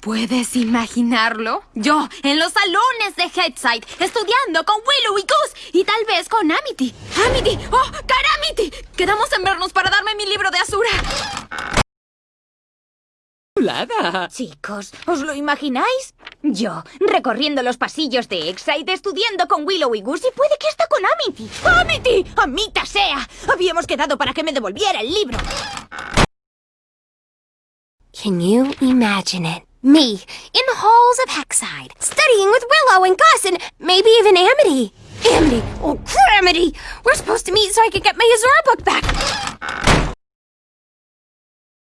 ¿Puedes imaginarlo? Yo, en los salones de Headside, estudiando con Willow y Goose, y tal vez con Amity. ¡Amity! ¡Oh, Caramity! Quedamos en vernos para darme mi libro de Asura. Chicos, ¿os lo imagináis? Yo, recorriendo los pasillos de Excite, estudiando con Willow y Goose y puede que hasta con Amity. ¡Amity! ¡Amita sea! Habíamos quedado para que me devolviera el libro. Can you imagine it? Me, in the halls of Hexside, studying with Willow and Gus and maybe even Amity. Amity! Oh, Amity! We're supposed to meet so I can get my Azura book back!